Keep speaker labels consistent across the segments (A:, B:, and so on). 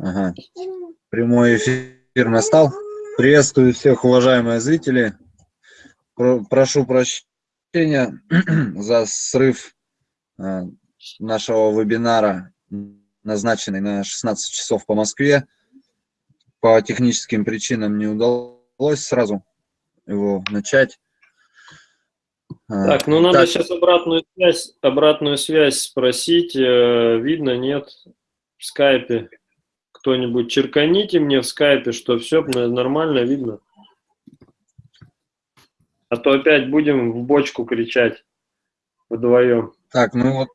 A: Ага. Прямой эфир настал. Приветствую всех, уважаемые зрители. Прошу прощения за срыв э, нашего вебинара, назначенный на 16 часов по Москве. По техническим причинам не удалось сразу его начать.
B: А, так, ну надо так. сейчас обратную связь, обратную связь спросить. Э, видно, нет, в скайпе. Кто-нибудь черканите мне в скайпе, что все нормально видно. А то опять будем в бочку кричать вдвоем.
A: Так, ну вот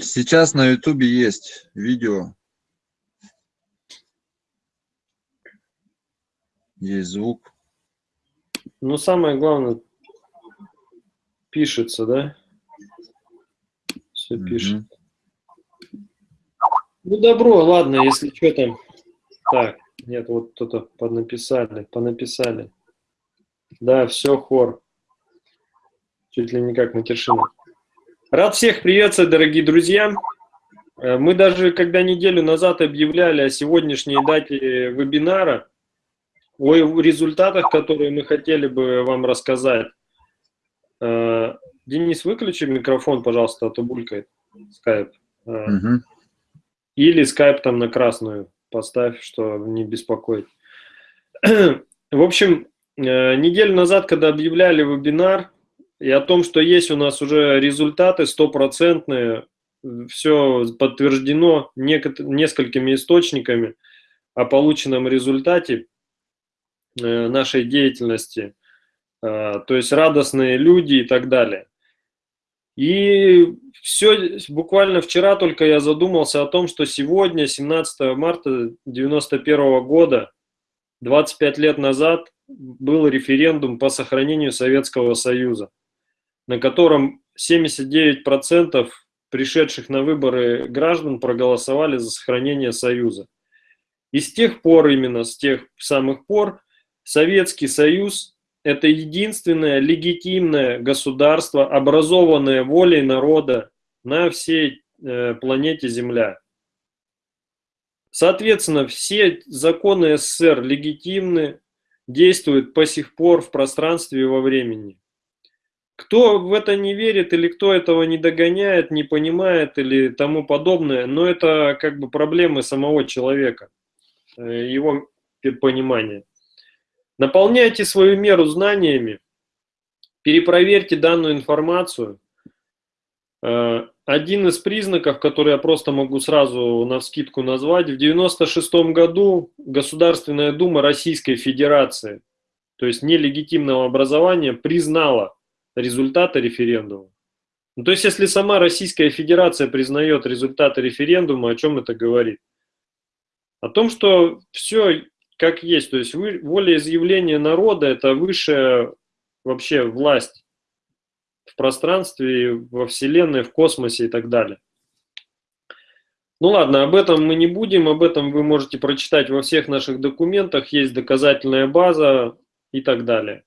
A: сейчас на ютубе есть видео. Есть звук.
B: Ну, самое главное, пишется, да? Все mm -hmm. пишет. Ну, добро, ладно, если что там. Так, нет, вот кто-то понаписали, понаписали. Да, все, хор. Чуть ли не как матершина. Рад всех приветствовать, дорогие друзья. Э, мы даже, когда неделю назад объявляли о сегодняшней дате вебинара, о результатах, которые мы хотели бы вам рассказать, Э, Денис, выключи микрофон, пожалуйста, а то булькает скайп. Угу. Или скайп там на красную поставь, что не беспокоит. В общем, э, неделю назад, когда объявляли вебинар, и о том, что есть у нас уже результаты стопроцентные, все подтверждено несколькими источниками о полученном результате нашей деятельности – Э, то есть радостные люди и так далее. И все, буквально вчера только я задумался о том, что сегодня, 17 марта 91 года, 25 лет назад, был референдум по сохранению Советского Союза, на котором 79% пришедших на выборы граждан проголосовали за сохранение Союза. И с тех пор, именно с тех самых пор, Советский Союз это единственное легитимное государство, образованное волей народа на всей э, планете Земля. Соответственно, все законы СССР легитимны, действуют по сих пор в пространстве и во времени. Кто в это не верит или кто этого не догоняет, не понимает или тому подобное, но это как бы проблемы самого человека, э, его понимания. Наполняйте свою меру знаниями, перепроверьте данную информацию. Э, один из признаков, который я просто могу сразу на вскидку назвать, в 1996 году Государственная Дума Российской Федерации, то есть нелегитимного образования, признала результаты референдума. Ну, то есть, если сама Российская Федерация признает результаты референдума, о чем это говорит? О том, что все как есть. То есть вы, волеизъявление народа – это высшая вообще власть в пространстве, во Вселенной, в космосе и так далее. Ну ладно, об этом мы не будем, об этом вы можете прочитать во всех наших документах, есть доказательная база и так далее.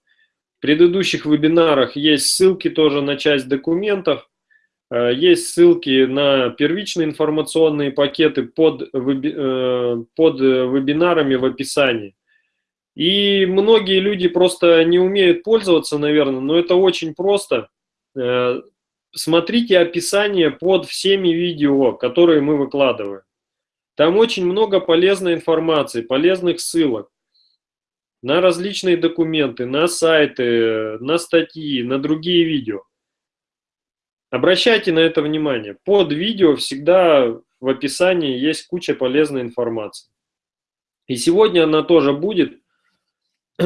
B: В предыдущих вебинарах есть ссылки тоже на часть документов. Э, есть ссылки на первичные информационные пакеты под, э, под вебинарами в описании. И многие люди просто не умеют пользоваться, наверное, но это очень просто. Э, смотрите описание под всеми видео, которые мы выкладываем. Там очень много полезной информации, полезных ссылок на различные документы, на сайты, на статьи, на другие видео. Обращайте на это внимание. Под видео всегда в описании есть куча полезной информации. И сегодня она тоже будет.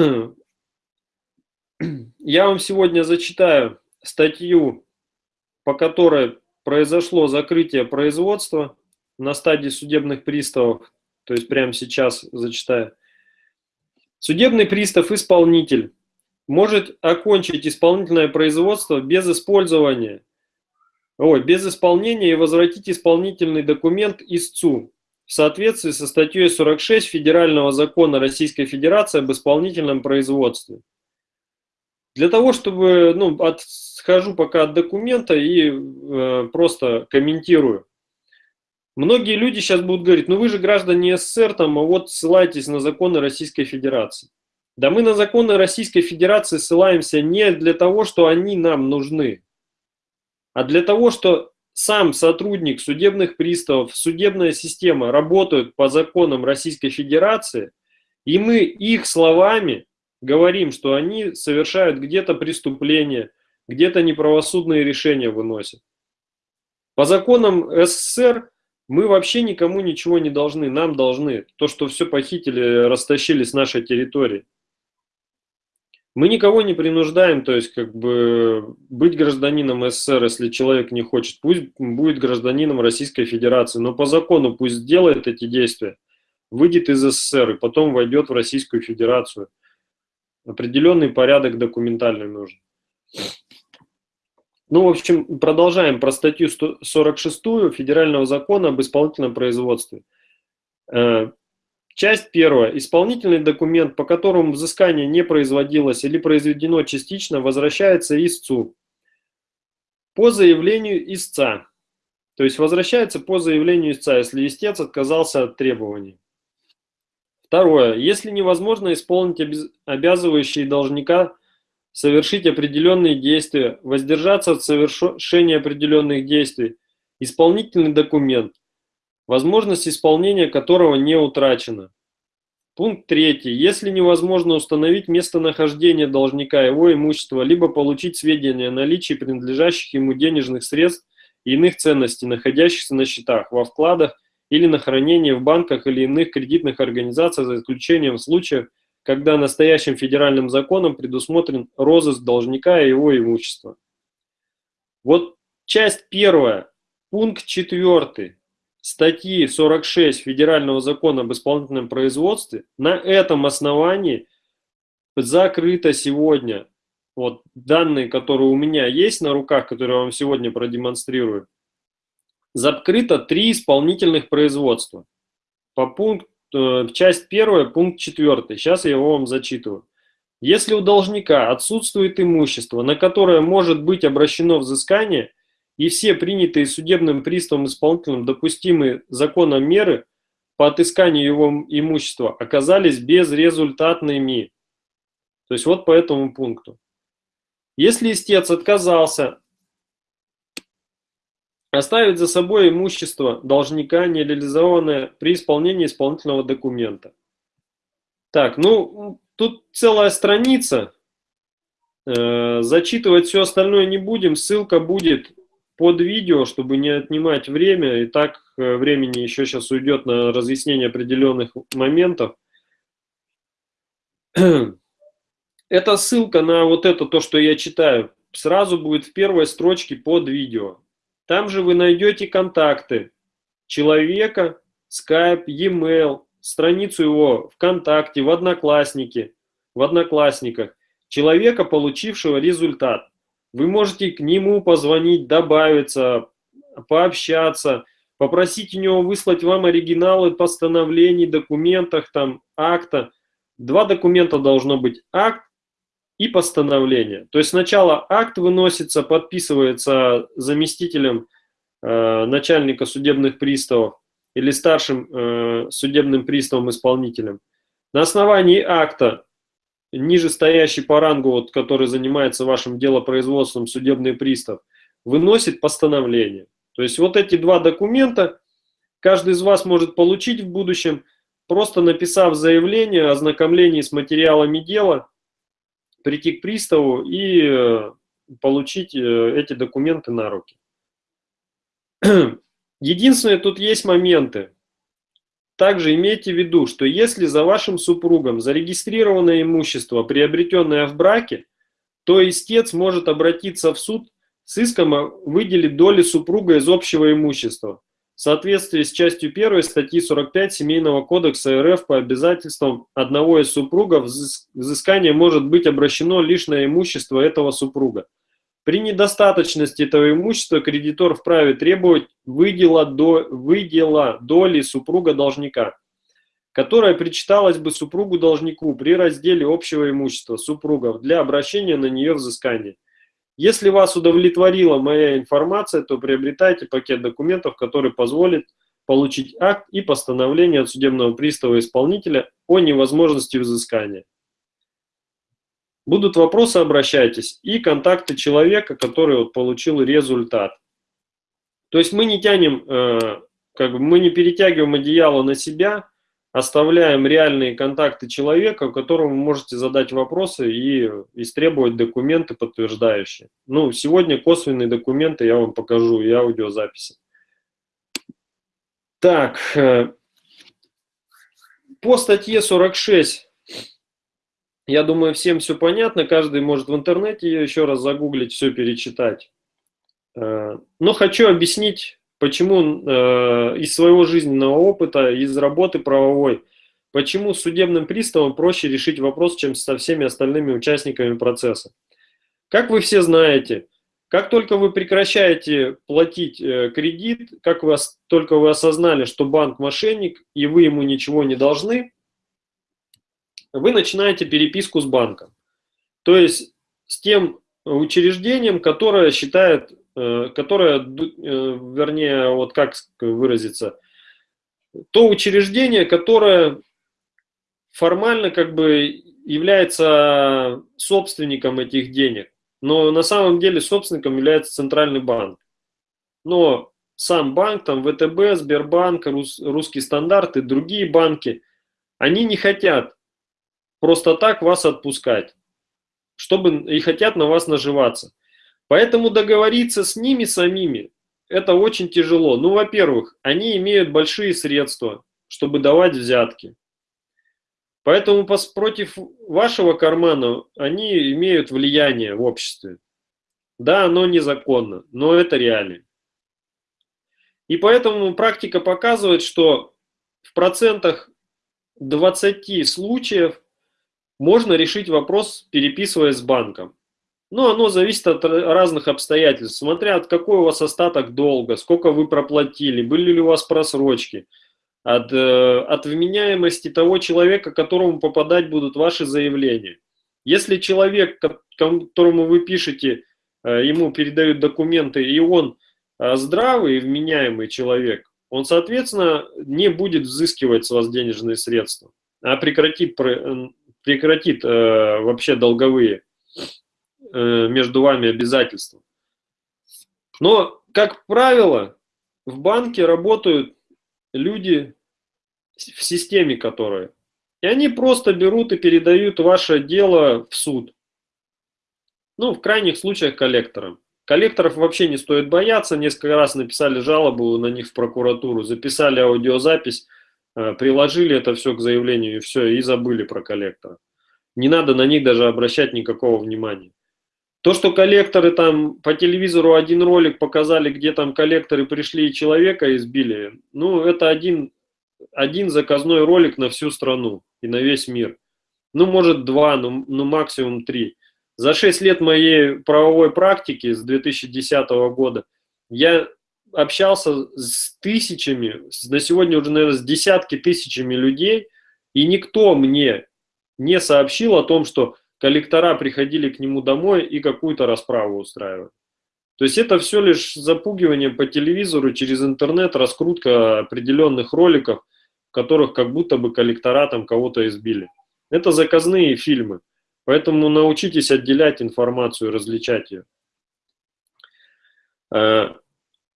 B: Я вам сегодня зачитаю статью, по которой произошло закрытие производства на стадии судебных приставов. То есть прямо сейчас зачитаю. Судебный пристав-исполнитель может окончить исполнительное производство без использования Ой, без исполнения и возвратить исполнительный документ истцу в соответствии со статьей 46 Федерального закона Российской Федерации об исполнительном производстве. Для того, чтобы, ну, отхожу пока от документа и э, просто комментирую. Многие люди сейчас будут говорить, ну вы же граждане СССР, там, а вот ссылайтесь на законы Российской Федерации. Да мы на законы Российской Федерации ссылаемся не для того, что они нам нужны, а для того, что сам сотрудник судебных приставов, судебная система работают по законам Российской Федерации, и мы их словами говорим, что они совершают где-то преступления, где-то неправосудные решения выносят. По законам СССР мы вообще никому ничего не должны, нам должны. То, что все похитили, растащили с нашей территории. Мы никого не принуждаем, то есть как бы быть гражданином СССР, если человек не хочет, пусть будет гражданином Российской Федерации, но по закону пусть сделает эти действия, выйдет из СССР и потом войдет в Российскую Федерацию. Определенный порядок документальный нужен. Ну, в общем, продолжаем про статью 46 Федерального закона об исполнительном производстве. Часть первая. Исполнительный документ, по которому взыскание не производилось или произведено частично, возвращается истцу по заявлению истца. То есть возвращается по заявлению истца, если истец отказался от требований. Второе. Если невозможно исполнить обязывающие должника совершить определенные действия, воздержаться от совершения определенных действий, исполнительный документ возможность исполнения которого не утрачена. Пункт третий. Если невозможно установить местонахождение должника его имущества, либо получить сведения о наличии принадлежащих ему денежных средств и иных ценностей, находящихся на счетах, во вкладах или на хранении в банках или иных кредитных организациях, за исключением случаев, когда настоящим федеральным законом предусмотрен розыск должника и его имущества. Вот часть первая, пункт четвертый статьи 46 Федерального закона об исполнительном производстве, на этом основании закрыто сегодня, вот данные, которые у меня есть на руках, которые я вам сегодня продемонстрирую, закрыто три исполнительных производства. По пункту, э, часть первая, пункт четвертый. Сейчас я его вам зачитываю. Если у должника отсутствует имущество, на которое может быть обращено взыскание – и все принятые судебным приставом исполнителем допустимые законом меры по отысканию его имущества оказались безрезультатными. То есть вот по этому пункту. Если истец отказался оставить за собой имущество должника, не реализованное при исполнении исполнительного документа. Так, ну, тут целая страница. Э, зачитывать все остальное не будем. Ссылка будет под видео, чтобы не отнимать время, и так э, времени еще сейчас уйдет на разъяснение определенных моментов. Это ссылка на вот это, то, что я читаю, сразу будет в первой строчке под видео. Там же вы найдете контакты человека, Skype, e-mail, страницу его ВКонтакте, в Одноклассники, в Одноклассниках, человека, получившего результат. Вы можете к нему позвонить, добавиться, пообщаться, попросить у него выслать вам оригиналы постановлений, документах, там, акта. Два документа должно быть, акт и постановление. То есть сначала акт выносится, подписывается заместителем э, начальника судебных приставов или старшим э, судебным приставом-исполнителем. На основании акта ниже стоящий по рангу, вот, который занимается вашим делопроизводством, судебный пристав, выносит постановление. То есть вот эти два документа каждый из вас может получить в будущем, просто написав заявление о ознакомлении с материалами дела, прийти к приставу и э, получить э, эти документы на руки. Единственное, тут есть моменты. Также имейте в виду, что если за вашим супругом зарегистрировано имущество, приобретенное в браке, то истец может обратиться в суд с иском выделить доли супруга из общего имущества в соответствии с частью 1 статьи 45 Семейного кодекса РФ по обязательствам одного из супругов взыскание может быть обращено лишь на имущество этого супруга. При недостаточности этого имущества кредитор вправе требовать выдела, до, выдела доли супруга должника, которая причиталась бы супругу-должнику при разделе общего имущества супругов для обращения на нее взыскания. Если вас удовлетворила моя информация, то приобретайте пакет документов, который позволит получить акт и постановление от судебного пристава исполнителя о невозможности взыскания. Будут вопросы, обращайтесь. И контакты человека, который вот получил результат. То есть мы не тянем, э, как бы мы не перетягиваем одеяло на себя, оставляем реальные контакты человека, которому вы можете задать вопросы и истребовать документы подтверждающие. Ну, сегодня косвенные документы я вам покажу и аудиозаписи. Так, э, по статье 46, я думаю, всем все понятно, каждый может в интернете ее еще раз загуглить, все перечитать. Э, но хочу объяснить почему э, из своего жизненного опыта, из работы правовой, почему судебным приставом проще решить вопрос, чем со всеми остальными участниками процесса. Как вы все знаете, как только вы прекращаете платить э, кредит, как вы, только вы осознали, что банк мошенник и вы ему ничего не должны, вы начинаете переписку с банком. То есть с тем учреждением, которое считает Э, которое, э, вернее, вот как выразиться, то учреждение, которое формально как бы является собственником этих денег, но на самом деле собственником является центральный банк. Но сам банк, там ВТБ, Сбербанк, Рус, Русский стандарт и другие банки, они не хотят просто так вас отпускать, чтобы и хотят на вас наживаться. Поэтому договориться с ними самими – это очень тяжело. Ну, во-первых, они имеют большие средства, чтобы давать взятки. Поэтому против вашего кармана они имеют влияние в обществе. Да, оно незаконно, но это реалии. И поэтому практика показывает, что в процентах 20 случаев можно решить вопрос, переписываясь с банком. Ну, оно зависит от разных обстоятельств, смотря от какой у вас остаток долга, сколько вы проплатили, были ли у вас просрочки, от, э, от вменяемости того человека, которому попадать будут ваши заявления. Если человек, которому вы пишете, э, ему передают документы, и он э, здравый и вменяемый человек, он, соответственно, не будет взыскивать с вас денежные средства, а прекратит, прекратит вообще долговые Э, между вами обязательства. Но, как правило, в банке работают люди в системе, которые. И они просто берут и передают ваше дело в суд. Ну, в крайних случаях коллекторам. Коллекторов вообще не стоит бояться. Несколько раз написали жалобу на них в прокуратуру, записали аудиозапись, э, приложили это все к заявлению и все, и забыли про коллектора. Не надо на них даже обращать никакого внимания. То, что коллекторы там по телевизору один ролик показали, где там коллекторы пришли и человека избили, ну, это один, один заказной ролик на всю страну и на весь мир. Ну, может, два, ну, ну максимум три. За шесть лет моей правовой практики с 2010 года я общался с тысячами, на сегодня уже, наверное, с десятки тысячами людей, и никто мне не сообщил о том, что коллектора приходили к нему домой и какую-то расправу устраивали. То есть это все лишь запугивание по телевизору, через интернет, раскрутка определенных роликов, в которых как будто бы коллектора там кого-то избили. Это заказные фильмы, поэтому научитесь отделять информацию, различать ее.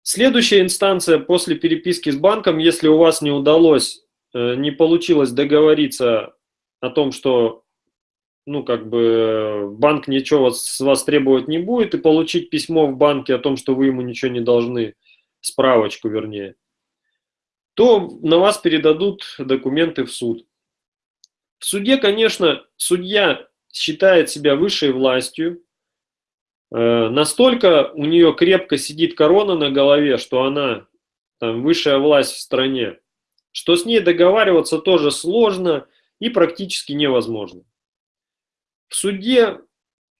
B: Следующая инстанция после переписки с банком, если у вас не удалось, э, не получилось договориться о том, что ну, как бы банк ничего с вас требовать не будет, и получить письмо в банке о том, что вы ему ничего не должны, справочку вернее, то на вас передадут документы в суд. В суде, конечно, судья считает себя высшей властью, настолько у нее крепко сидит корона на голове, что она там, высшая власть в стране, что с ней договариваться тоже сложно и практически невозможно. В суде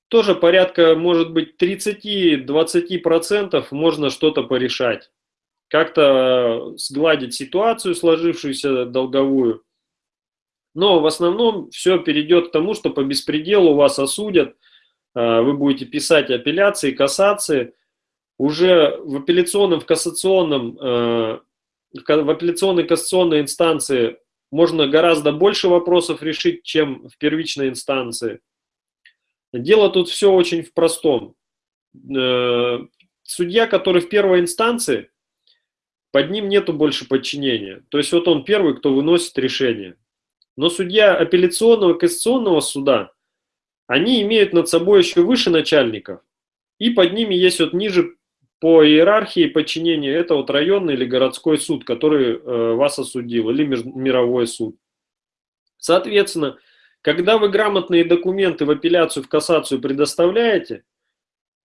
B: тоже порядка, может быть, 30-20% можно что-то порешать. Как-то сгладить ситуацию, сложившуюся долговую. Но в основном все перейдет к тому, что по беспределу вас осудят, вы будете писать апелляции, кассации. Уже в апелляционном, в кассационном а, в апелляционной кассационной инстанции можно гораздо больше вопросов решить, чем в первичной инстанции. Дело тут все очень в простом. Э, судья, который в первой инстанции, под ним нету больше подчинения. То есть вот он первый, кто выносит решение. Но судья апелляционного кассационного суда, они имеют над собой еще выше начальников. И под ними есть вот ниже по иерархии подчинения, это вот районный или городской суд, который э, вас осудил, или мировой суд. Соответственно, когда вы грамотные документы в апелляцию, в кассацию предоставляете,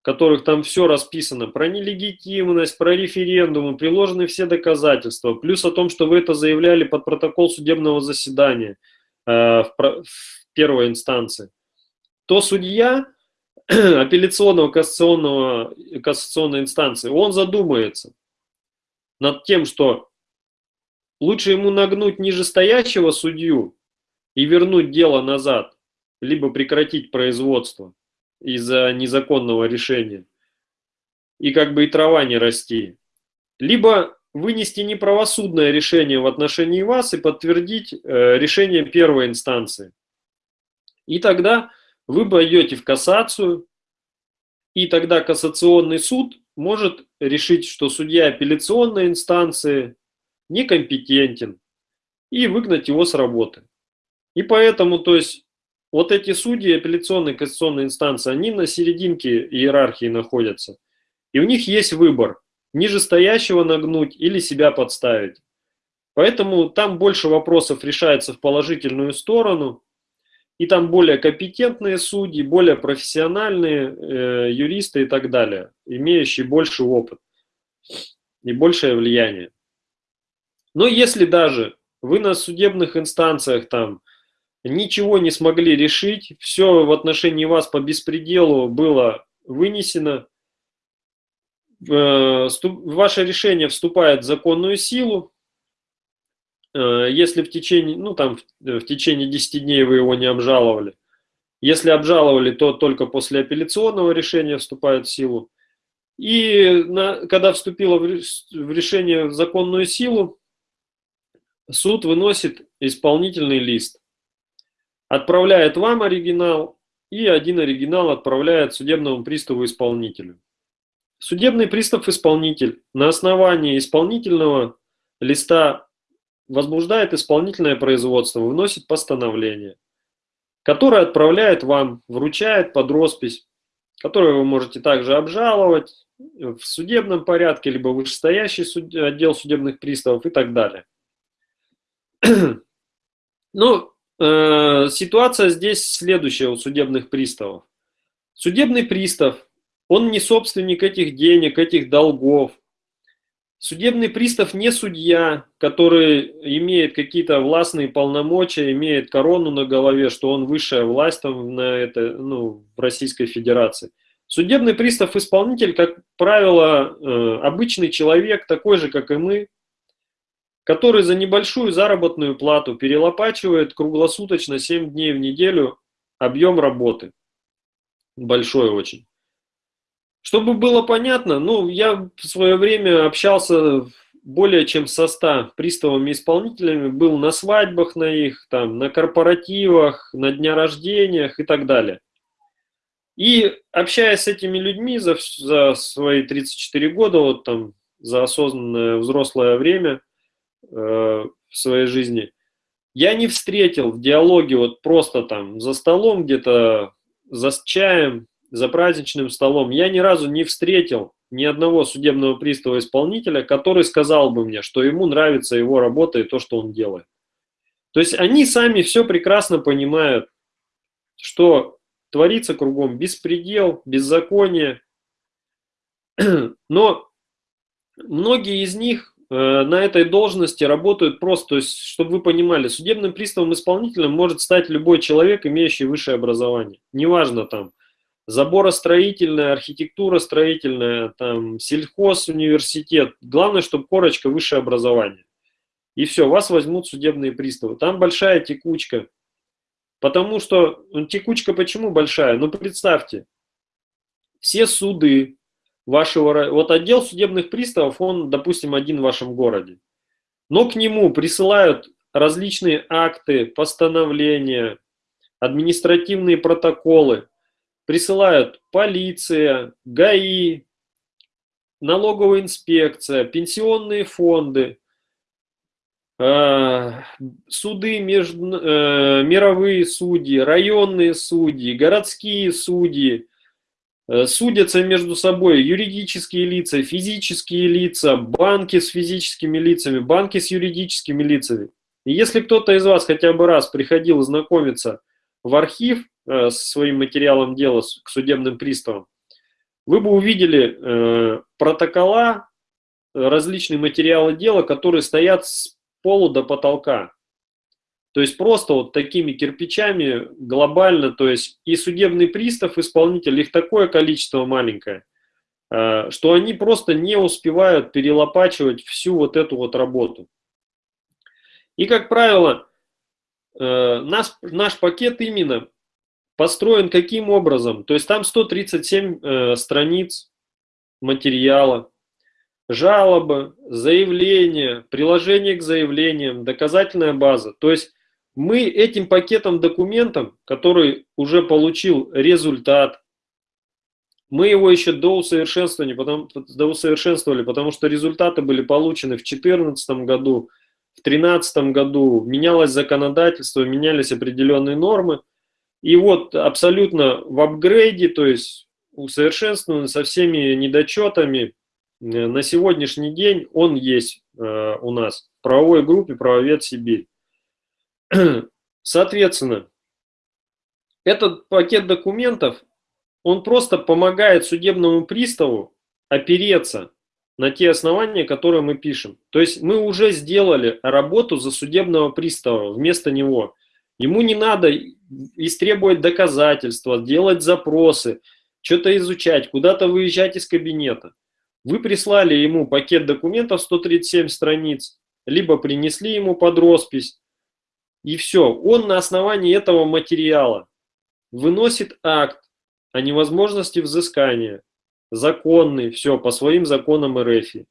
B: которых там все расписано, про нелегитимность, про референдумы, приложены все доказательства, плюс о том, что вы это заявляли под протокол судебного заседания э, в, в первой инстанции, то судья апелляционного кассационного, кассационной инстанции, он задумается над тем, что лучше ему нагнуть нижестоящего судью и вернуть дело назад, либо прекратить производство, из-за незаконного решения. И как бы и трава не расти. Либо вынести неправосудное решение в отношении вас и подтвердить э, решение первой инстанции. И тогда вы пойдете в кассацию, и тогда кассационный суд может решить, что судья апелляционной инстанции некомпетентен, и выгнать его с работы. И поэтому, то есть, вот эти судьи апелляционной кассационной инстанции, они на серединке иерархии находятся. И у них есть выбор, нижестоящего нагнуть или себя подставить. Поэтому там больше вопросов решается в положительную сторону, и там более компетентные судьи, более профессиональные э, юристы и так далее, имеющие больше опыт и большее влияние. Но если даже вы на судебных инстанциях там ничего не смогли решить, все в отношении вас по беспределу было вынесено, э, ваше решение вступает в законную силу, если в течение, ну там в течение 10 дней вы его не обжаловали. Если обжаловали, то только после апелляционного решения вступает в силу. И на, когда вступило в решение в законную силу, суд выносит исполнительный лист отправляет вам оригинал, и один оригинал отправляет судебному приставу-исполнителю. Судебный пристав-исполнитель на основании исполнительного листа возбуждает исполнительное производство, выносит постановление, которое отправляет вам, вручает под роспись, которое вы можете также обжаловать в судебном порядке, либо вышестоящий суд, отдел судебных приставов и так далее. Ну, Э, ситуация здесь следующая у судебных приставов. Судебный пристав, он не собственник этих денег, этих долгов. Судебный пристав не судья, который имеет какие-то властные полномочия, имеет корону на голове, что он высшая власть там на это, ну, в Российской Федерации. Судебный пристав-исполнитель, как правило, э, обычный человек, такой же, как и мы, который за небольшую заработную плату перелопачивает круглосуточно 7 дней в неделю объем работы. Большой очень. Чтобы было понятно, ну, я в свое время общался более чем со 100 приставами-исполнителями, был на свадьбах на их, там, на корпоративах, на дня рождениях и так далее. И общаясь с этими людьми за, за свои 34 года, вот там, за осознанное взрослое время – Э, в своей жизни, я не встретил в диалоге вот просто там за столом где-то, за чаем, за праздничным столом, я ни разу не встретил ни одного судебного пристава-исполнителя, который сказал бы мне, что ему нравится его работа и то, что он делает. То есть они сами все прекрасно понимают, что творится кругом беспредел, беззаконие. Но многие из них Э, на этой должности работают просто, то есть, чтобы вы понимали, судебным приставом-исполнителем может стать любой человек, имеющий высшее образование. Неважно там, заборостроительная, архитектура строительная, там, сельхоз, университет. Главное, чтобы корочка высшее образование. И все, вас возьмут судебные приставы. Там большая текучка. Потому что, ну, текучка почему большая? Ну, представьте, все суды, вашего... Вот отдел судебных приставов, он, допустим, один в вашем городе. но к нему присылают различные акты, постановления, административные протоколы, присылают полиция, ГАИ, налоговая инспекция, пенсионные фонды, э, суды, между, э, мировые судьи, районные судьи, городские судьи, э, судятся между собой юридические лица, физические лица, банки с физическими лицами, банки с юридическими лицами. И если кто-то из вас хотя бы раз приходил знакомиться в архив э, со своим материалом дела к судебным приставам, вы бы увидели э, протокола, различные материалы дела, которые стоят с полу до потолка. То есть просто вот такими кирпичами глобально, то есть и судебный пристав, исполнитель, их такое количество маленькое, э, что они просто не успевают перелопачивать всю вот эту вот работу. И, как правило, э, наш, наш пакет именно построен каким образом? То есть там 137 э, страниц материала, жалобы, заявления, приложение к заявлениям, доказательная база. То есть мы этим пакетом документов, который уже получил результат, мы его еще доусовершенствовали, потому, доусовершенствовали, потому что результаты были получены в 2014 году, в 2013 году, менялось законодательство, менялись определенные нормы. И вот абсолютно в апгрейде, то есть усовершенствован со всеми недочетами, э, на сегодняшний день он есть э, у нас в правовой группе «Правовед Сибирь». Соответственно, этот пакет документов, он просто помогает судебному приставу опереться на те основания, которые мы пишем. То есть мы уже сделали работу за судебного пристава вместо него. Ему не надо истребовать доказательства, делать запросы, что-то изучать, куда-то выезжать из кабинета. Вы прислали ему пакет документов 137 страниц, либо принесли ему под роспись, и все. Он на основании этого материала выносит акт о невозможности взыскания, законный, все, по своим законам РФ.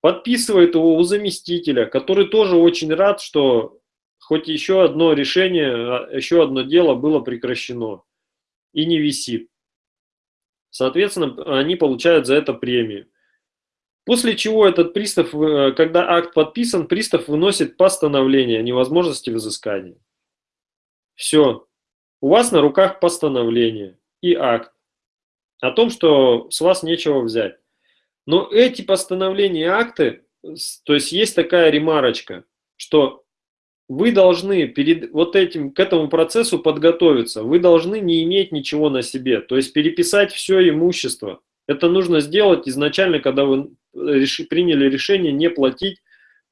B: Подписывает его у заместителя, который тоже очень рад, что хоть еще одно решение, а, еще одно дело было прекращено и не висит. Соответственно, они получают за это премию. После чего этот пристав, э, когда акт подписан, пристав выносит постановление о невозможности взыскания. Все. У вас на руках постановление и акт о том, что с вас нечего взять. Но эти постановления и акты, то есть есть такая ремарочка, что вы должны перед вот этим, к этому процессу подготовиться. Вы должны не иметь ничего на себе, то есть переписать все имущество. Это нужно сделать изначально, когда вы реши, приняли решение не платить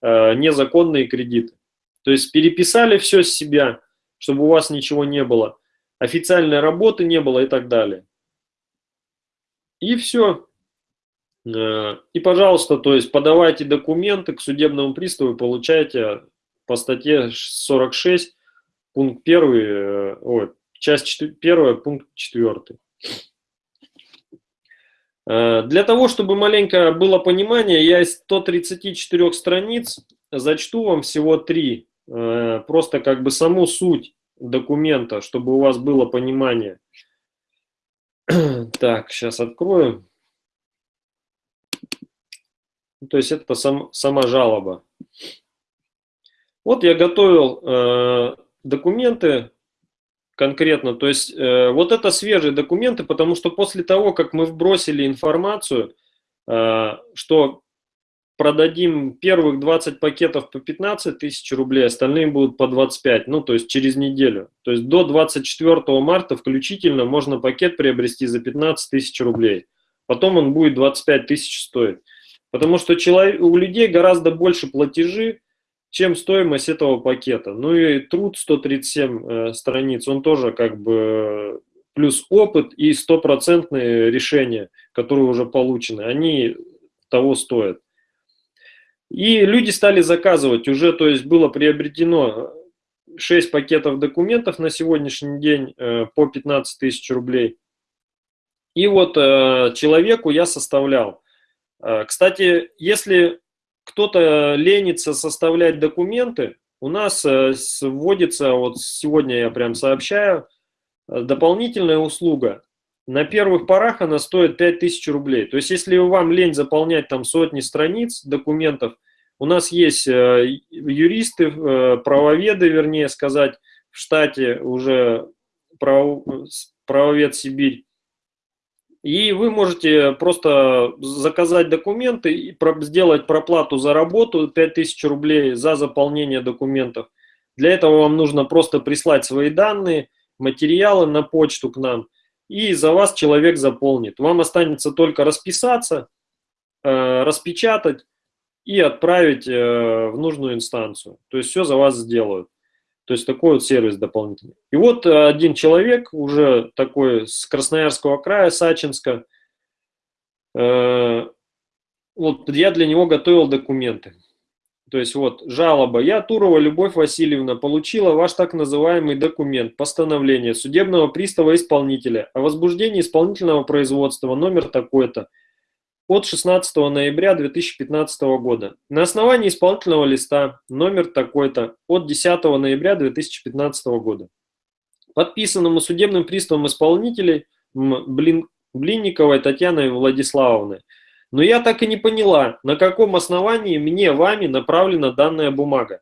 B: э, незаконные кредиты. То есть переписали все с себя, чтобы у вас ничего не было, официальной работы не было и так далее. И все. Э, и, пожалуйста, то есть подавайте документы к судебному приставу и получайте по статье 46, пункт 1, э, ой, часть 1, пункт 4. Э, для того, чтобы маленько было понимание, я из 134 страниц зачту вам всего три, э, просто как бы саму суть документа, чтобы у вас было понимание. Так, сейчас открою. То есть это сам, сама жалоба. Вот я готовил э, документы конкретно, то есть э, вот это свежие документы, потому что после того, как мы вбросили информацию, э, что продадим первых 20 пакетов по 15 тысяч рублей, остальные будут по 25, ну то есть через неделю. То есть до 24 марта включительно можно пакет приобрести за 15 тысяч рублей. Потом он будет 25 тысяч стоить. Потому что человек, у людей гораздо больше платежи, чем стоимость этого пакета. Ну и труд 137 э, страниц, он тоже как бы плюс опыт и стопроцентные решения, которые уже получены, они того стоят. И люди стали заказывать, уже то есть было приобретено 6 пакетов документов на сегодняшний день э, по 15 тысяч рублей. И вот э, человеку я составлял. Э, кстати, если кто-то ленится составлять документы, у нас э, вводится, вот сегодня я прям сообщаю, э, дополнительная услуга. На первых порах она стоит 5000 рублей. То есть, если вам лень заполнять там сотни страниц документов, у нас есть э, юристы, правоведы, вернее сказать, в штате уже прав... правовед Сибирь, и вы можете просто заказать документы и сделать проплату за работу 5000 рублей за заполнение документов. Для этого вам нужно просто прислать свои данные, материалы на почту к нам, и за вас человек заполнит. Вам останется только расписаться, э, распечатать и отправить э, в нужную инстанцию. То есть все за вас сделают. То есть такой вот сервис дополнительный. И вот э, один человек, уже такой с Красноярского края, Сачинска, э, вот я для него готовил документы. То есть вот жалоба. Я, Турова Любовь Васильевна, получила ваш так называемый документ, постановление судебного пристава исполнителя о возбуждении исполнительного производства номер такой-то от 16 ноября 2015 года. На основании исполнительного листа номер такой-то от 10 ноября 2015 года. Подписанному судебным приставом исполнителей Блин, Блинниковой Татьяной Владиславовной. Но я так и не поняла, на каком основании мне вами направлена данная бумага.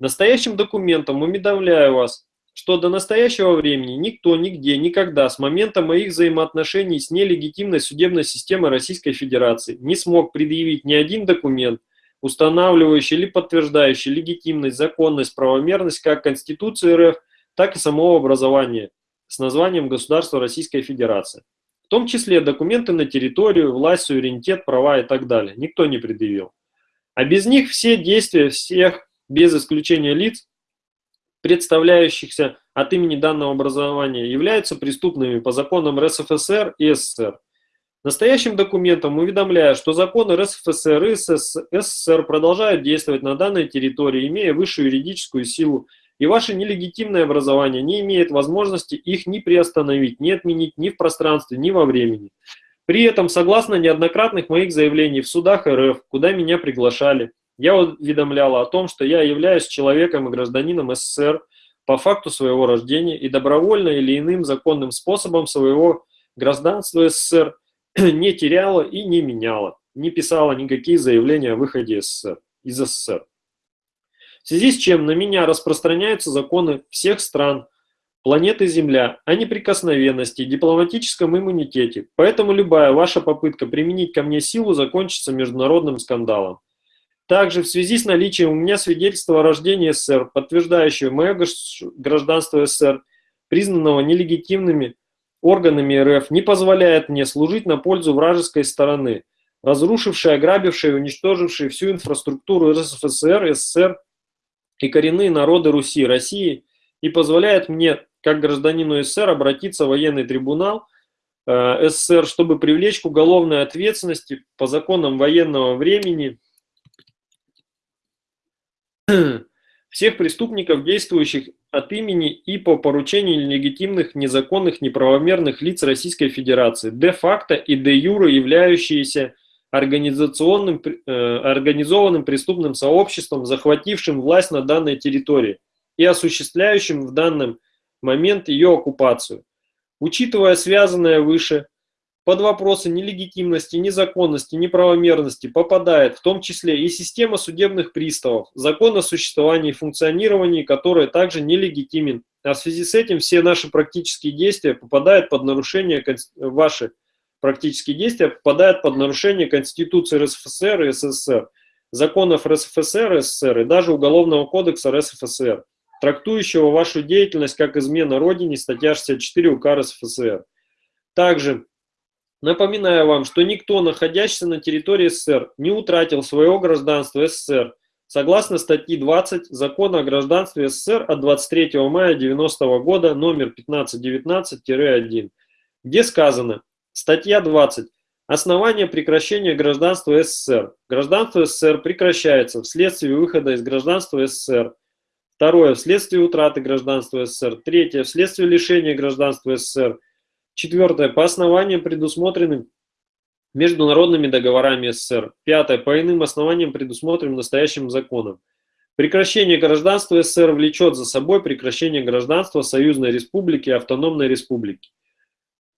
B: Настоящим документом уведомляю вас, что до настоящего времени никто, нигде, никогда с момента моих взаимоотношений с нелегитимной судебной системой Российской Федерации не смог предъявить ни один документ, устанавливающий или подтверждающий легитимность, законность, правомерность как Конституции РФ, так и самого образования с названием Государства Российской Федерации. В том числе документы на территорию, власть, суверенитет, права и так далее. Никто не предъявил. А без них все действия всех, без исключения лиц, представляющихся от имени данного образования, являются преступными по законам РСФСР и СССР. Настоящим документом уведомляю, что законы РСФСР и СССР продолжают действовать на данной территории, имея высшую юридическую силу, и ваше нелегитимное образование не имеет возможности их ни приостановить, ни отменить ни в пространстве, ни во времени. При этом, согласно неоднократных моих заявлений в судах РФ, куда меня приглашали, я уведомляла о том, что я являюсь человеком и гражданином СССР по факту своего рождения и добровольно или иным законным способом своего гражданства СССР не теряла и не меняла, не писала никакие заявления о выходе СССР, из СССР. В связи с чем на меня распространяются законы всех стран, планеты Земля о неприкосновенности дипломатическом иммунитете, поэтому любая ваша попытка применить ко мне силу закончится международным скандалом. Также в связи с наличием у меня свидетельства о рождении СССР, подтверждающего мое гражданство СССР, признанного нелегитимными органами РФ, не позволяет мне служить на пользу вражеской стороны, разрушившей, ограбившей, уничтожившей всю инфраструктуру РСФСР, СССР и коренные народы Руси, России, и позволяет мне, как гражданину СССР, обратиться в военный трибунал э, СССР, чтобы привлечь к уголовной ответственности по законам военного времени всех преступников, действующих от имени и по поручению легитимных, незаконных, неправомерных лиц Российской Федерации, де-факто и де-юре являющиеся организационным, э, организованным преступным сообществом, захватившим власть на данной территории и осуществляющим в данный момент ее оккупацию. Учитывая связанное выше, под вопросы нелегитимности, незаконности, неправомерности попадает в том числе и система судебных приставов, закон о существовании и функционировании, который также нелегитимен. А в связи с этим все наши практические действия попадают под нарушение, ваши практические действия попадают под нарушение Конституции РСФСР и СССР, законов РСФСР и СССР и даже Уголовного кодекса РСФСР, трактующего вашу деятельность как измена Родине, статья 64 УК РСФСР. Также Напоминаю вам, что никто, находящийся на территории СССР, не утратил своего гражданства СССР, согласно статьи 20 Закона о гражданстве СССР от 23 мая 90 года номер 1519-1, где сказано, статья 20, основание прекращения гражданства СССР. Гражданство СССР прекращается вследствие выхода из гражданства СССР. Второе, вследствие утраты гражданства СССР. Третье, вследствие лишения гражданства СССР. Четвертое. По основаниям, предусмотренным международными договорами СССР. Пятое. По иным основаниям, предусмотренным настоящим законом. Прекращение гражданства СССР влечет за собой прекращение гражданства Союзной Республики и Автономной Республики.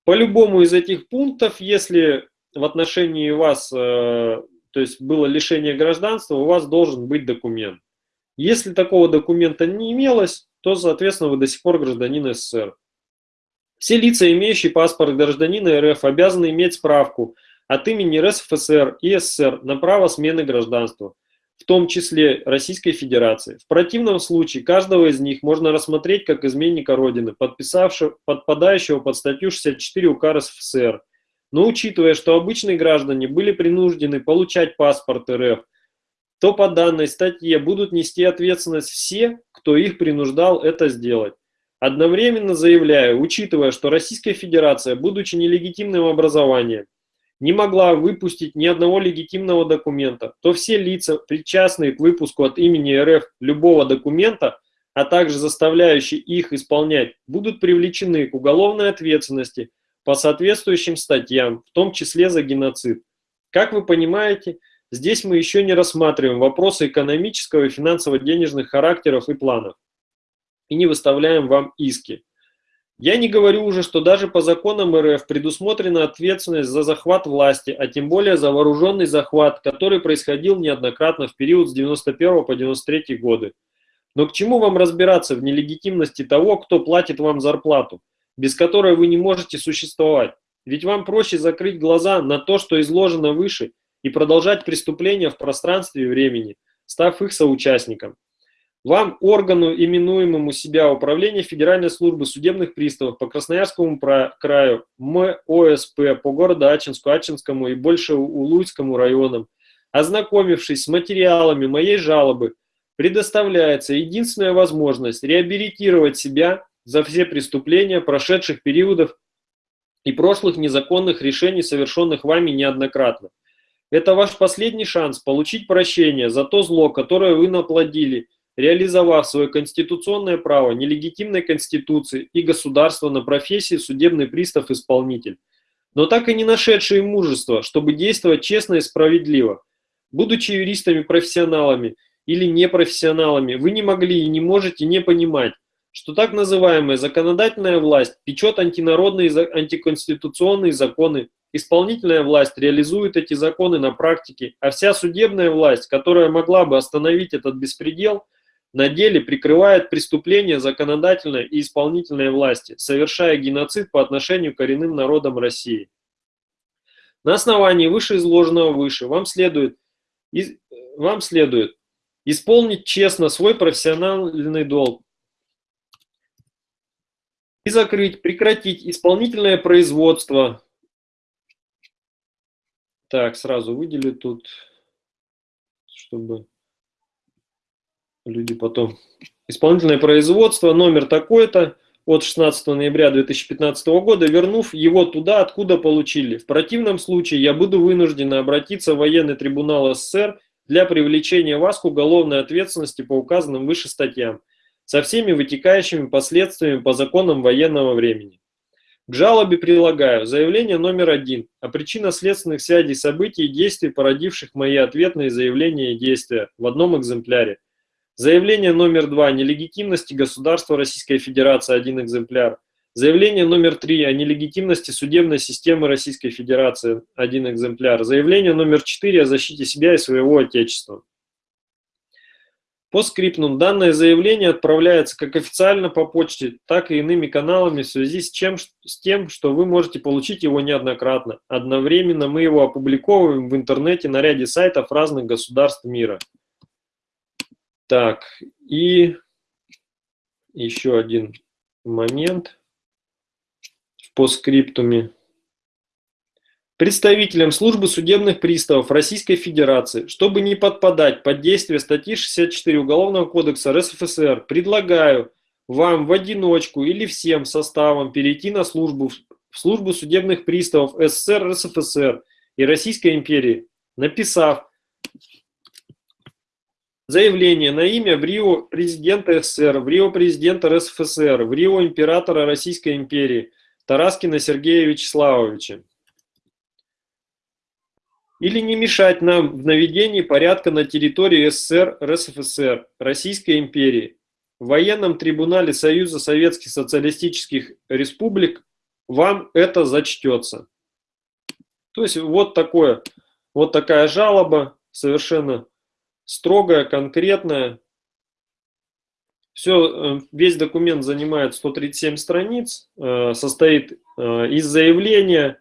B: По любому из этих пунктов, если в отношении вас, э, то есть было лишение гражданства, у вас должен быть документ. Если такого документа не имелось, то, соответственно, вы до сих пор гражданин СССР. Все лица, имеющие паспорт гражданина РФ, обязаны иметь справку от имени РСФСР и СССР на право смены гражданства в том числе Российской Федерации. В противном случае каждого из них можно рассмотреть как изменника Родины, подписавшего, подпадающего под статью 64 УК РСФСР. Но учитывая, что обычные граждане были принуждены получать паспорт РФ, то по данной статье будут нести ответственность все, кто их принуждал это сделать. Одновременно заявляю, учитывая, что Российская Федерация, будучи нелегитимным образованием, не могла выпустить ни одного легитимного документа, то все лица, причастные к выпуску от имени РФ любого документа, а также заставляющие их исполнять, будут привлечены к уголовной ответственности по соответствующим статьям, в том числе за геноцид. Как вы понимаете, здесь мы еще не рассматриваем вопросы экономического и финансово-денежных характеров и планов и не выставляем вам иски. Я не говорю уже, что даже по законам РФ предусмотрена ответственность за захват власти, а тем более за вооруженный захват, который происходил неоднократно в период с 91 по 93 годы. Но к чему вам разбираться в нелегитимности того, кто платит вам зарплату, без которой вы не можете существовать? Ведь вам проще закрыть глаза на то, что изложено выше, и продолжать преступления в пространстве и времени, став их соучастником. Вам, органу, именуемому себя Управление Федеральной службы судебных приставов по Красноярскому краю, МОСП по городу Ачинску, Ачинскому и больше Улуйскому районам, ознакомившись с материалами моей жалобы, предоставляется единственная возможность реабилитировать себя за все преступления прошедших периодов и прошлых незаконных решений, совершенных вами неоднократно. Это ваш последний шанс получить прощение за то зло, которое вы наплодили – реализовав свое конституционное право нелегитимной конституции и государства на профессии судебный пристав-исполнитель, но так и не нашедшие мужество, чтобы действовать честно и справедливо. Будучи юристами-профессионалами или непрофессионалами, вы не могли и не можете не понимать, что так называемая законодательная власть печет антинародные антиконституционные законы, исполнительная власть реализует эти законы на практике, а вся судебная власть, которая могла бы остановить этот беспредел – на деле прикрывает преступления законодательной и исполнительной власти, совершая геноцид по отношению к коренным народам России. На основании вышеизложенного выше вам следует, вам следует исполнить честно свой профессиональный долг и закрыть, прекратить исполнительное производство. Так, сразу выделю тут, чтобы люди потом. Исполнительное производство, номер такой-то, от 16 ноября 2015 года, вернув его туда, откуда получили. В противном случае я буду вынужден обратиться в военный трибунал СССР для привлечения вас к уголовной ответственности по указанным выше статьям, со всеми вытекающими последствиями по законам военного времени. К жалобе прилагаю заявление номер один о причинно-следственных связей событий и действий, породивших мои ответные заявления и действия в одном экземпляре. Заявление номер два о нелегитимности государства Российской Федерации, один экземпляр. Заявление номер три о нелегитимности судебной системы Российской Федерации, один экземпляр. Заявление номер четыре о защите себя и своего Отечества. По скриптум данное заявление отправляется как официально по почте, так и иными каналами в связи с, чем, с тем, что вы можете получить его неоднократно. Одновременно мы его опубликовываем в интернете на ряде сайтов разных государств мира. Так, и еще один момент по скриптуме. Представителям службы судебных приставов Российской Федерации, чтобы не подпадать под действие статьи 64 Уголовного кодекса РСФСР, предлагаю вам в одиночку или всем составом перейти на службу в службу судебных приставов СССР, РСФСР и Российской империи, написав Заявление на имя в Рио президента СССР, в Рио президента РСФСР, в Рио императора Российской империи Тараскина Сергея Вячеславовича. или не мешать нам в наведении порядка на территории СССР, РСФСР, Российской империи, в военном трибунале Союза Советских Социалистических Республик вам это зачтется. То есть вот такое, вот такая жалоба, совершенно строгая, конкретная. Все, э, весь документ занимает 137 страниц, э, состоит э, из заявления,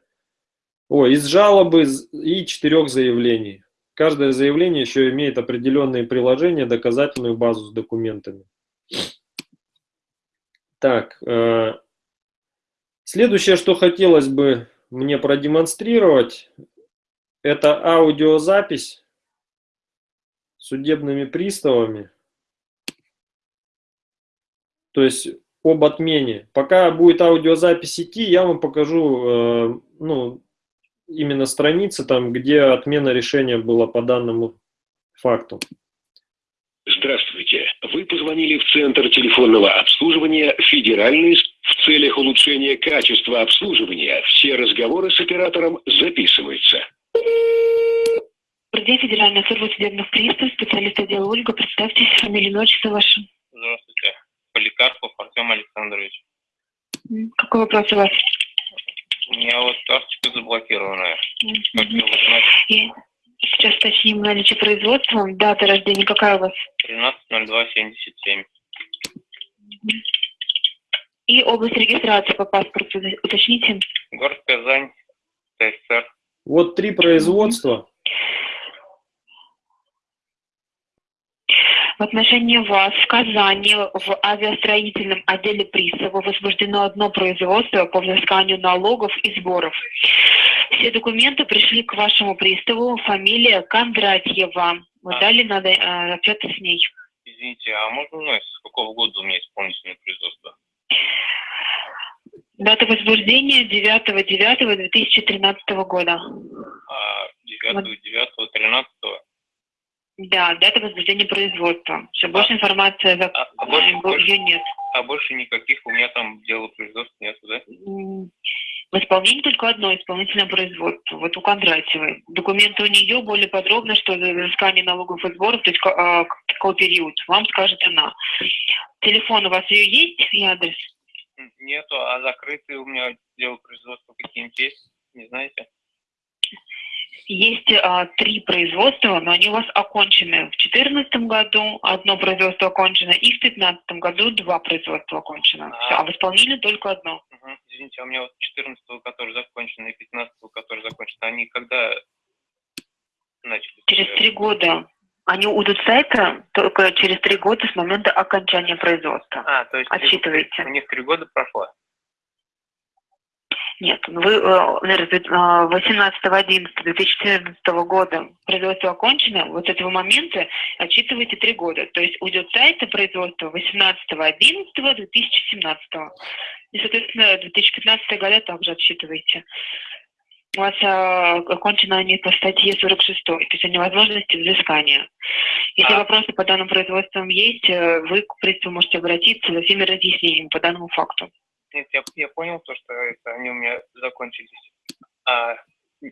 B: о, из жалобы и четырех заявлений. Каждое заявление еще имеет определенные приложения, доказательную базу с документами. Так, следующее, что хотелось бы мне продемонстрировать, это аудиозапись судебными приставами. То есть об отмене. Пока будет аудиозапись идти, я вам покажу э, ну, именно страницы, там, где отмена решения была по данному факту.
C: Здравствуйте. Вы позвонили в Центр телефонного обслуживания «Федеральный» в целях улучшения качества обслуживания. Все разговоры с оператором записываются.
D: Где Федеральная служба судебных приставов, специалист отдела Ольга, представьтесь, фамилия, имя, отчество ваше.
E: Здравствуйте. Поликарпов Артем Александрович.
D: Какой вопрос у вас?
E: У меня вот карточка заблокированная. Как узнать?
D: И сейчас уточним наличие производства. Дата рождения какая у вас?
E: 13.02.77.
D: И область регистрации по паспорту уточните.
E: Город Казань, ТССР.
B: Вот три производства.
D: В отношении вас в Казани в авиастроительном отделе пристава возбуждено одно производство по взысканию налогов и сборов. Все документы пришли к вашему приставу. Фамилия Кондратьева. Вы
E: А.
D: дали надо э, отчет с ней.
E: Извините, а можно узнать, с какого года у меня исполнительное производство?
D: Дата возбуждения 9.9.2013 года.
E: А 9, 9, 13?
D: Да, дата возбуждения производства. Все, больше информации за...
E: А, а больше, больше-
D: ее нет.
E: а больше никаких у меня там дела производства нет, да?
D: В исполнении только одно исполнительное производство. Вот у Кондратьевой. Документы у нее более подробно, что за взыскание налогов и сборов, то есть а, какой период, вам скажет она. Телефон у вас ее есть и адрес?
E: Нету, а закрытые у меня дела производства какие-нибудь есть? Не знаете?
D: Есть а, три производства, но они у вас окончены. В 2014 году одно производство окончено, и в 2015 году два производства окончено.
E: А.
D: Всё, а в исполнении только одно.
E: Мгм. Извините, а у меня вот 14 который закончен, и 15 который закончен, они когда начали?
D: Через три года. Они уйдут с сайта только через три года с момента окончания производства.
E: А, то есть
D: Отсчитываете.
E: у них три года прошло?
D: Нет, ну вы, э, наверное, 18.11.2014 года производство окончено, вот с этого момента отчитываете три года. То есть уйдет с сайта производства 18.11.2017. И, соответственно, 2015 года также отсчитываете. У вас а, окончены они по статье 46, то есть о невозможности взыскания. Если
E: А.
D: вопросы по данным производствам есть, э, вы к приставу можете обратиться за всеми разъяснениями по данному факту.
E: Нет, я, я понял то, что это они у меня закончились. А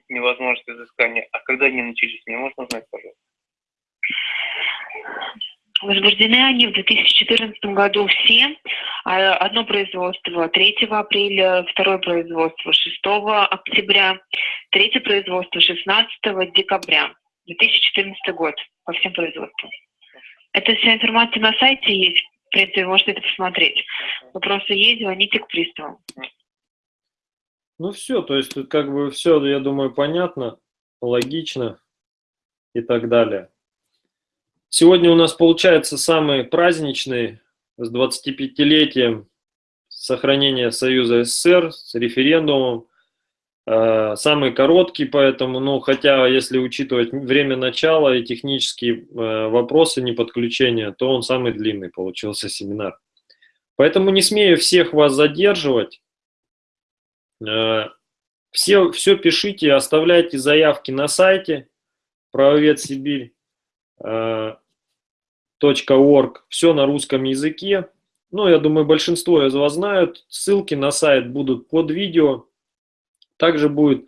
E: невозможность изыскания. А когда они начались, мне можно узнать, пожалуйста?
D: Возбуждены они в 2014 году все. А, Одно производство 3 апреля, второе производство 6 октября, третье производство 16 декабря. 2014 год по всем производствам. Эта вся информация на сайте есть. В принципе, вы можете это посмотреть. Вопросы есть, звоните к приставу.
B: Ну все, то есть тут как бы все, я думаю, понятно, логично и так далее. Сегодня у нас получается самый праздничный с 25-летием сохранения Союза СССР, с референдумом. Э, Самый короткий, поэтому, ну, хотя если учитывать время начала и технические э, вопросы не подключения, то он самый длинный получился семинар. Поэтому не смею всех вас задерживать. Э, Все, все пишите, оставляйте заявки на сайте правовед Сибирь э, все на русском языке. Ну, я думаю, большинство из вас знают. Ссылки на сайт будут под видео. Также будет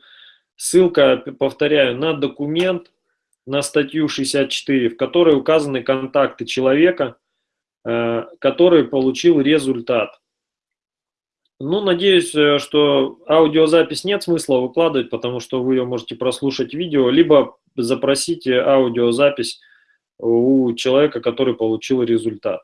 B: Ссылка, повторяю, на документ, на статью 64, в которой указаны контакты человека, который получил результат. Ну, надеюсь, э, что аудиозапись нет смысла выкладывать, потому что вы ее можете прослушать видео, либо запросите аудиозапись у человека, который получил результат.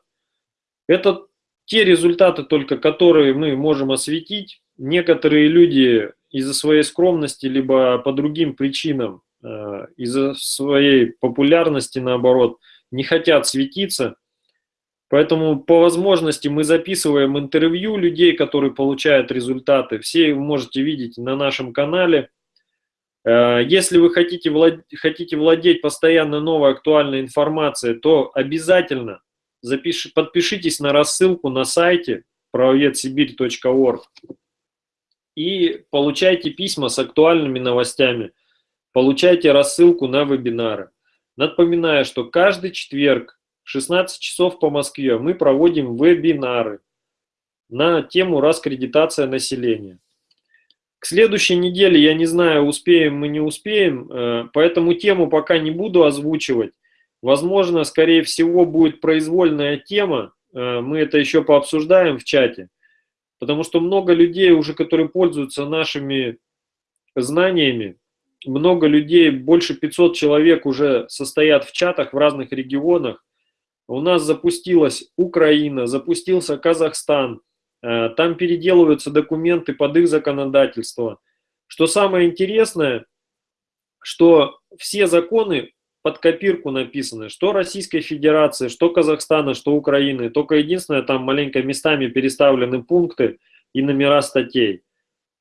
B: Это те результаты только, которые мы можем осветить. Некоторые люди из-за своей скромности, либо по другим причинам, э, из-за своей популярности, наоборот, не хотят светиться. Поэтому по возможности мы записываем интервью людей, которые получают результаты. Все вы можете видеть на нашем канале. Э, если вы хотите, влад... хотите владеть постоянно новой актуальной информацией, то обязательно запиш... подпишитесь на рассылку на сайте правоведсибирь.орг и получайте письма с актуальными новостями, получайте рассылку на вебинары. Напоминаю, что каждый четверг 16 часов по Москве мы проводим вебинары на тему раскредитация населения. К следующей неделе, я не знаю, успеем мы, не успеем, э, поэтому тему пока не буду озвучивать. Возможно, скорее всего, будет произвольная тема, э, мы это еще пообсуждаем в чате. Потому что много людей уже, которые пользуются нашими знаниями, много людей, больше 500 человек уже состоят в чатах в разных регионах. У нас запустилась Украина, запустился Казахстан, э, там переделываются документы под их законодательство. Что самое интересное, что все законы под копирку написаны, что Российской Федерации, что Казахстана, что Украины. Только единственное, там маленько местами переставлены пункты и номера статей.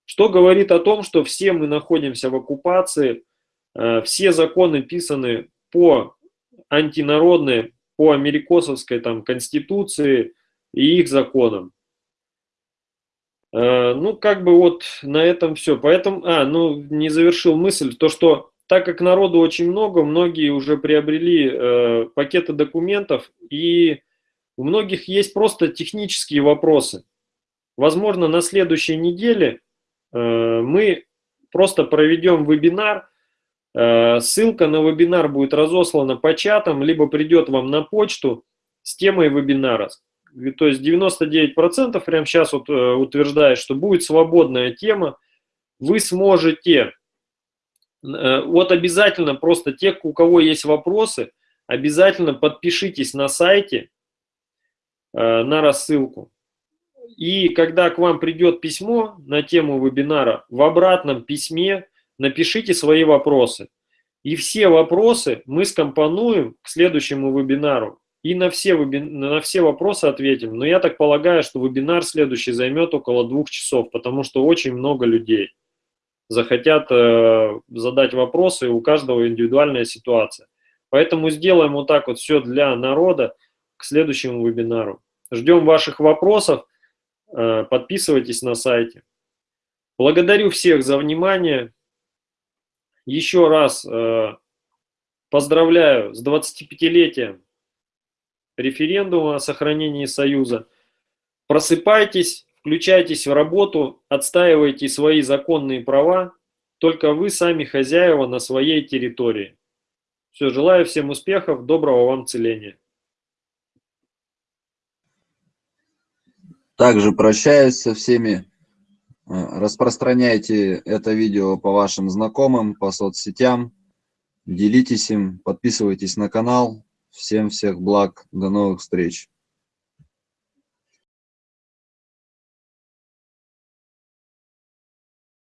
B: Что говорит о том, что все мы находимся в оккупации, э, все законы писаны по антинародной, по америкосовской там, конституции и их законам. Э, ну, как бы вот на этом все. Поэтому, а, ну, не завершил мысль, то, что так как народу очень много, многие уже приобрели э, пакеты документов, и у многих есть просто технические вопросы. Возможно, на следующей неделе э, мы просто проведем вебинар, ссылка на вебинар будет разослана по чатам, либо придет вам на почту с темой вебинара. То есть 99% прямо сейчас вот, э, утверждает, что будет свободная тема, вы сможете Э, вот обязательно просто те, у кого есть вопросы, обязательно подпишитесь на сайте э, на рассылку. И когда к вам придет письмо на тему вебинара, в обратном письме напишите свои вопросы. И все вопросы мы скомпонуем к следующему вебинару. И на все, на все вопросы ответим. Но я так полагаю, что вебинар следующий займет около двух часов, потому что очень много людей захотят э, задать вопросы, у каждого индивидуальная ситуация. Поэтому сделаем вот так вот все для народа к следующему вебинару. Ждем ваших вопросов, э, подписывайтесь на сайте. Благодарю всех за внимание. Еще раз э, поздравляю с 25-летием референдума о сохранении Союза. Просыпайтесь, Включайтесь в работу, отстаивайте свои законные права, только вы сами хозяева на своей территории. Все, желаю всем успехов, доброго вам целения.
A: Также прощаюсь со всеми. Э, распространяйте это видео по вашим знакомым, по соцсетям. Делитесь им, подписывайтесь на канал. Всем всех благ, до новых встреч.